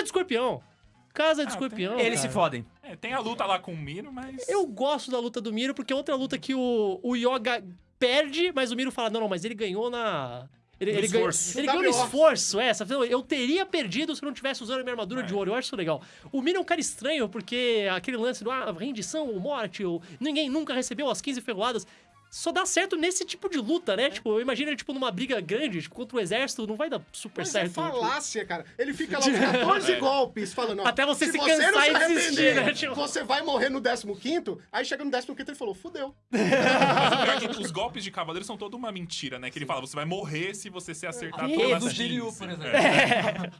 de escorpião. Casa de Ah, escorpião. Eles cara. se fodem. É, tem a luta lá com o Miro, mas. Eu gosto da luta do Miro, porque é outra luta que o, o Yoga perde, mas o Miro fala: não, não, mas ele ganhou na. Ele, No ele ganhou, esforço. ele ganhou no WO. esforço, é. sabe? Eu teria perdido se eu não tivesse usando a minha armadura É. de ouro. Eu acho isso legal. O Miro é um cara estranho, porque aquele lance do ah, rendição ou morte, ou ninguém nunca recebeu as 15 ferroadas. Só dá certo nesse tipo de luta, É. né? Tipo, eu imagino ele, tipo, numa briga grande, tipo, contra o exército, não vai dar super Mas certo. é tipo. falácia, cara. Ele fica lá com 14 golpes falando, ó, Até você se não cansar e arrepender, desistir, né, tio? Você vai morrer no 15º, aí chega no 15º ele falou, fudeu. Mas o pior é que os golpes de cavaleiro são toda uma mentira, né? Que ele fala, você vai morrer se você se acertar Ah, pelas do 15. Shiryu, por exemplo. É.